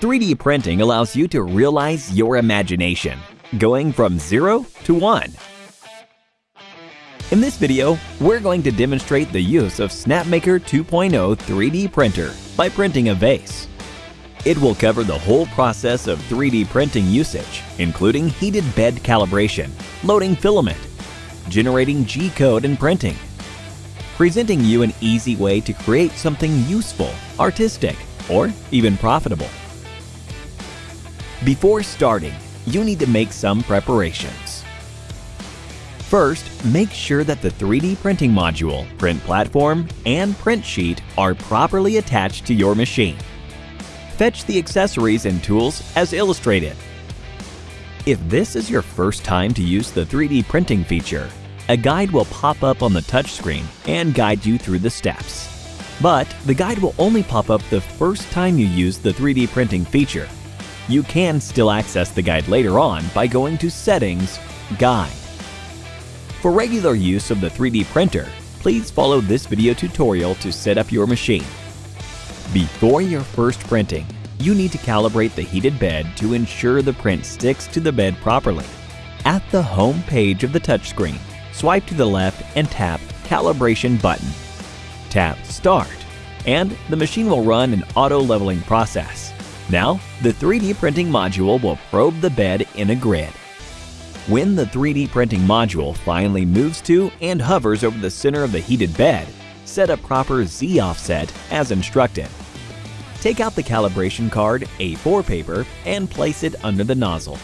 3D printing allows you to realize your imagination, going from 0 to 1. In this video, we're going to demonstrate the use of SnapMaker 2.0 3D printer by printing a vase. It will cover the whole process of 3D printing usage, including heated bed calibration, loading filament, generating G-code and printing, presenting you an easy way to create something useful, artistic, or even profitable. Before starting, you need to make some preparations. First, make sure that the 3D printing module, print platform, and print sheet are properly attached to your machine. Fetch the accessories and tools as illustrated. If this is your first time to use the 3D printing feature, a guide will pop up on the touchscreen and guide you through the steps. But the guide will only pop up the first time you use the 3D printing feature. You can still access the guide later on by going to Settings, Guide. For regular use of the 3D printer, please follow this video tutorial to set up your machine. Before your first printing, you need to calibrate the heated bed to ensure the print sticks to the bed properly. At the home page of the touchscreen, swipe to the left and tap Calibration button. Tap Start, and the machine will run an auto-leveling process. Now, the 3D printing module will probe the bed in a grid. When the 3D printing module finally moves to and hovers over the center of the heated bed, set a proper Z offset as instructed. Take out the calibration card A4 paper and place it under the nozzle.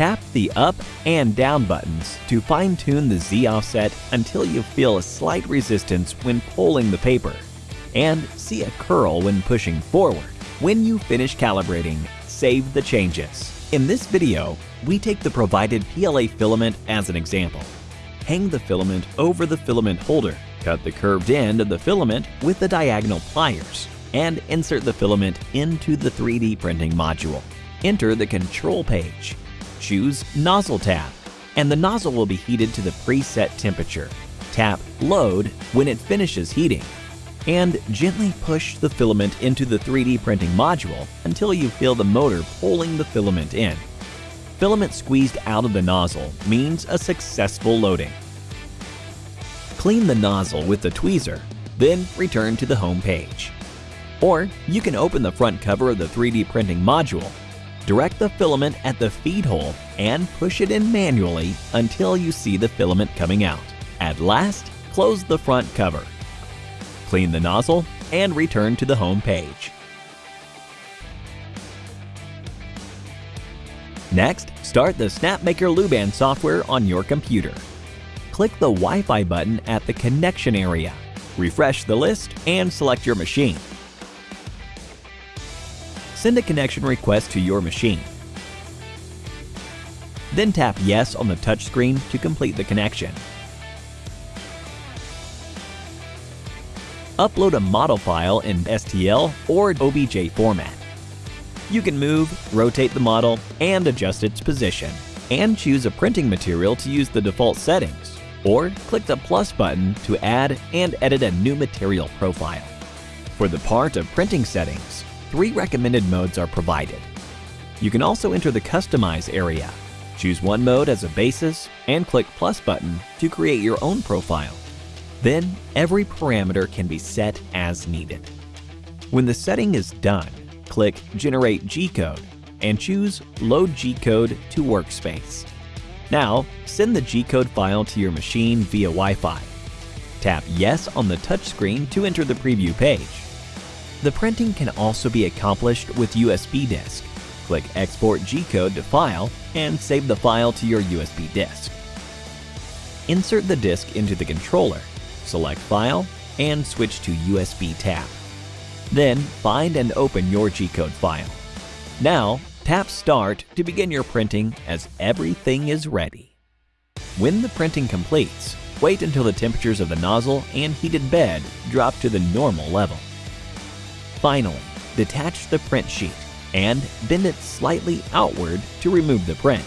Tap the up and down buttons to fine-tune the Z offset until you feel a slight resistance when pulling the paper and see a curl when pushing forward. When you finish calibrating, save the changes. In this video, we take the provided PLA filament as an example. Hang the filament over the filament holder, cut the curved end of the filament with the diagonal pliers, and insert the filament into the 3D printing module. Enter the control page. Choose Nozzle tab, and the nozzle will be heated to the preset temperature. Tap Load when it finishes heating, and gently push the filament into the 3D printing module until you feel the motor pulling the filament in. Filament squeezed out of the nozzle means a successful loading. Clean the nozzle with the tweezer, then return to the home page. Or you can open the front cover of the 3D printing module, direct the filament at the feed hole and push it in manually until you see the filament coming out. At last, close the front cover clean the nozzle, and return to the home page. Next, start the SnapMaker Luban software on your computer. Click the Wi-Fi button at the connection area, refresh the list, and select your machine. Send a connection request to your machine. Then tap Yes on the touchscreen to complete the connection. upload a model file in STL or OBJ format. You can move, rotate the model, and adjust its position, and choose a printing material to use the default settings, or click the plus button to add and edit a new material profile. For the part of printing settings, three recommended modes are provided. You can also enter the Customize area. Choose one mode as a basis and click plus button to create your own profile. Then, every parameter can be set as needed. When the setting is done, click Generate G-code and choose Load G-code to Workspace. Now, send the G-code file to your machine via Wi-Fi. Tap Yes on the touchscreen to enter the preview page. The printing can also be accomplished with USB disk. Click Export G-code to File and save the file to your USB disk. Insert the disk into the controller select File, and switch to USB tab. Then find and open your G-code file. Now, tap Start to begin your printing as everything is ready. When the printing completes, wait until the temperatures of the nozzle and heated bed drop to the normal level. Finally, detach the print sheet and bend it slightly outward to remove the print.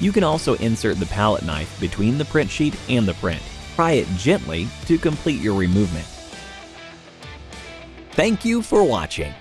You can also insert the palette knife between the print sheet and the print Pry it gently to complete your removement. Thank you for watching.